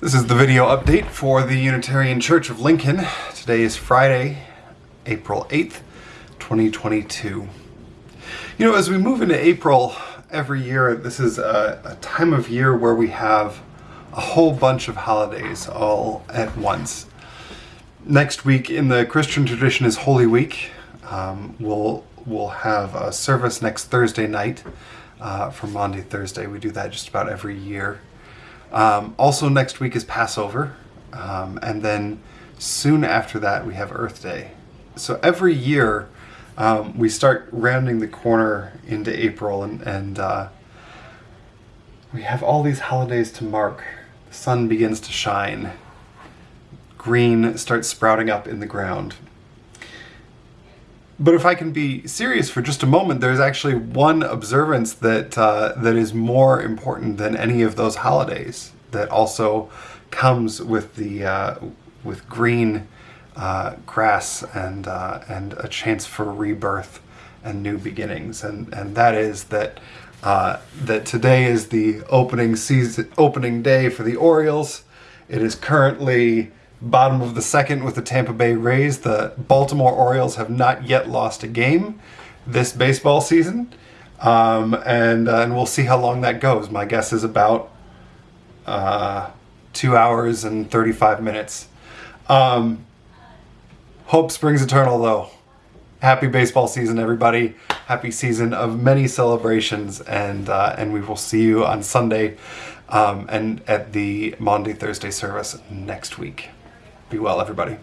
This is the video update for the Unitarian Church of Lincoln. Today is Friday, April 8th, 2022. You know, as we move into April every year, this is a, a time of year where we have a whole bunch of holidays all at once. Next week in the Christian tradition is Holy Week. Um, we'll, we'll have a service next Thursday night uh, for Maundy Thursday. We do that just about every year. Um, also, next week is Passover, um, and then soon after that, we have Earth Day. So every year, um, we start rounding the corner into April, and, and uh, we have all these holidays to mark. The sun begins to shine, green starts sprouting up in the ground. But if I can be serious for just a moment, there's actually one observance that uh, that is more important than any of those holidays. That also comes with the uh, with green uh, grass and uh, and a chance for rebirth and new beginnings, and and that is that uh, that today is the opening season opening day for the Orioles. It is currently bottom of the second with the Tampa Bay Rays. The Baltimore Orioles have not yet lost a game this baseball season. Um, and, uh, and we'll see how long that goes. My guess is about uh, two hours and 35 minutes. Um, hope springs eternal, though. Happy baseball season, everybody. Happy season of many celebrations, and uh, and we will see you on Sunday um, and at the Maundy Thursday service next week. Be well, everybody.